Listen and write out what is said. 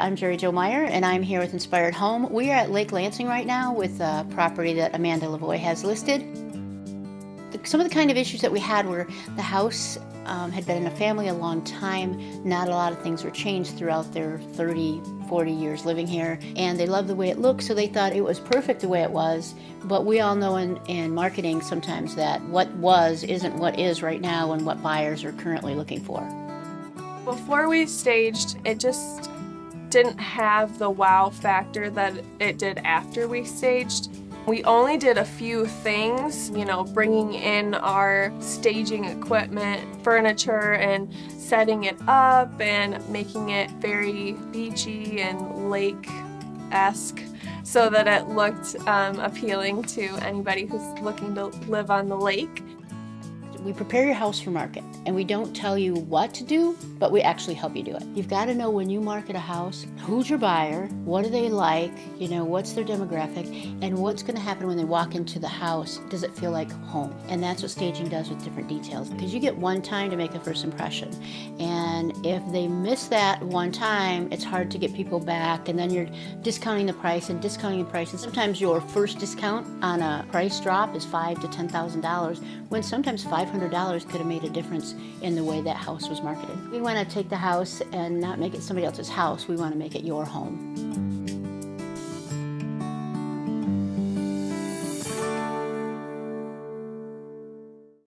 I'm Jerry Jo Meyer and I'm here with Inspired Home. We are at Lake Lansing right now with a property that Amanda Lavoie has listed. Some of the kind of issues that we had were the house um, had been in a family a long time. Not a lot of things were changed throughout their 30, 40 years living here. And they loved the way it looked, so they thought it was perfect the way it was. But we all know in, in marketing sometimes that what was isn't what is right now and what buyers are currently looking for. Before we staged, it just didn't have the wow factor that it did after we staged. We only did a few things, you know, bringing in our staging equipment, furniture, and setting it up and making it very beachy and lake-esque so that it looked um, appealing to anybody who's looking to live on the lake. We prepare your house for market and we don't tell you what to do, but we actually help you do it. You've got to know when you market a house, who's your buyer, what do they like, you know, what's their demographic, and what's going to happen when they walk into the house. Does it feel like home? And that's what staging does with different details because you get one time to make a first impression. And if they miss that one time, it's hard to get people back and then you're discounting the price and discounting the price. And sometimes your first discount on a price drop is five to $10,000 when sometimes five $500 could have made a difference in the way that house was marketed. We want to take the house and not make it somebody else's house. We want to make it your home.